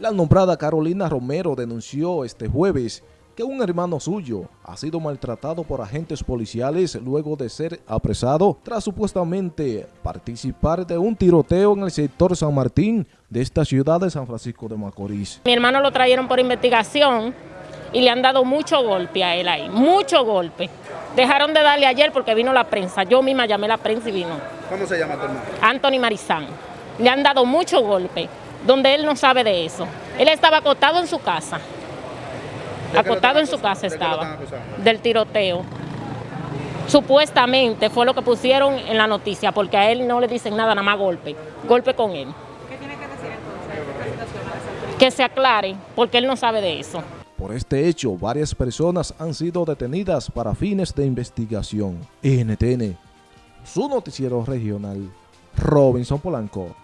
La nombrada Carolina Romero denunció este jueves que un hermano suyo ha sido maltratado por agentes policiales luego de ser apresado tras supuestamente participar de un tiroteo en el sector San Martín de esta ciudad de San Francisco de Macorís. Mi hermano lo trajeron por investigación y le han dado mucho golpe a él ahí, mucho golpe. Dejaron de darle ayer porque vino la prensa, yo misma llamé a la prensa y vino. ¿Cómo se llama tu hermano? Anthony Marizán. Le han dado mucho golpe, donde él no sabe de eso. Él estaba acostado en su casa. Acostado en su casa estaba. Del tiroteo. Supuestamente fue lo que pusieron en la noticia, porque a él no le dicen nada, nada más golpe. Golpe con él. ¿Qué tiene que decir entonces Que se aclare, porque él no sabe de eso. Por este hecho, varias personas han sido detenidas para fines de investigación. NTN, su noticiero regional, Robinson Polanco.